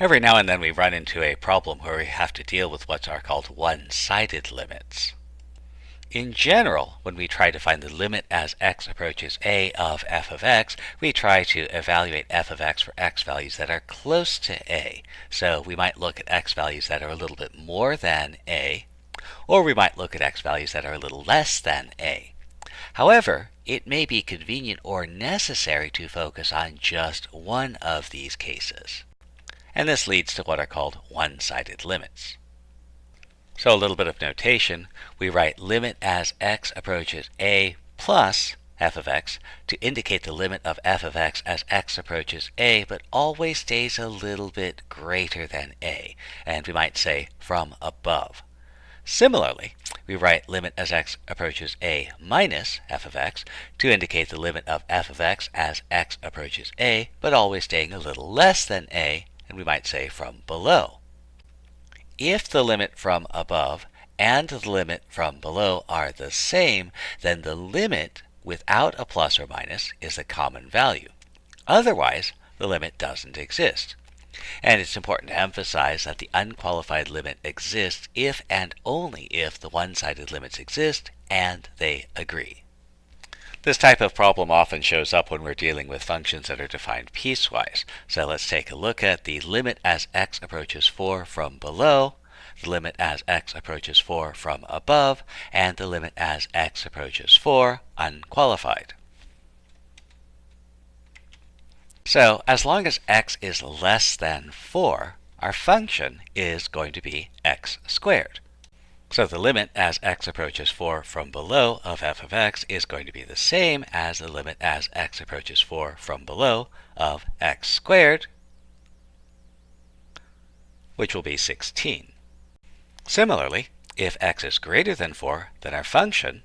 Every now and then we run into a problem where we have to deal with what are called one-sided limits. In general, when we try to find the limit as x approaches a of f of x, we try to evaluate f of x for x values that are close to a. So we might look at x values that are a little bit more than a, or we might look at x values that are a little less than a. However, it may be convenient or necessary to focus on just one of these cases and this leads to what are called one-sided limits. So a little bit of notation, we write limit as x approaches a plus f of x to indicate the limit of f of x as x approaches a, but always stays a little bit greater than a, and we might say from above. Similarly, we write limit as x approaches a minus f of x to indicate the limit of f of x as x approaches a, but always staying a little less than a, and we might say from below. If the limit from above and the limit from below are the same, then the limit without a plus or minus is a common value. Otherwise, the limit doesn't exist. And it's important to emphasize that the unqualified limit exists if and only if the one-sided limits exist and they agree. This type of problem often shows up when we're dealing with functions that are defined piecewise. So let's take a look at the limit as x approaches 4 from below, the limit as x approaches 4 from above, and the limit as x approaches 4 unqualified. So as long as x is less than 4, our function is going to be x squared. So the limit as x approaches 4 from below of f of x is going to be the same as the limit as x approaches 4 from below of x squared, which will be 16. Similarly, if x is greater than 4, then our function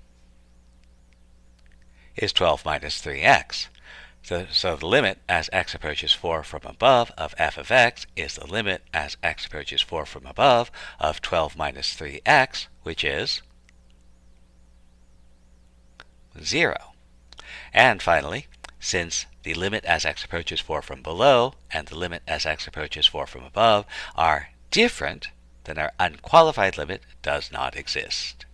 is 12 minus 3x. So, so the limit as x approaches 4 from above of f of x is the limit as x approaches 4 from above of 12 minus 3x, which is 0. And finally, since the limit as x approaches 4 from below and the limit as x approaches 4 from above are different, then our unqualified limit does not exist.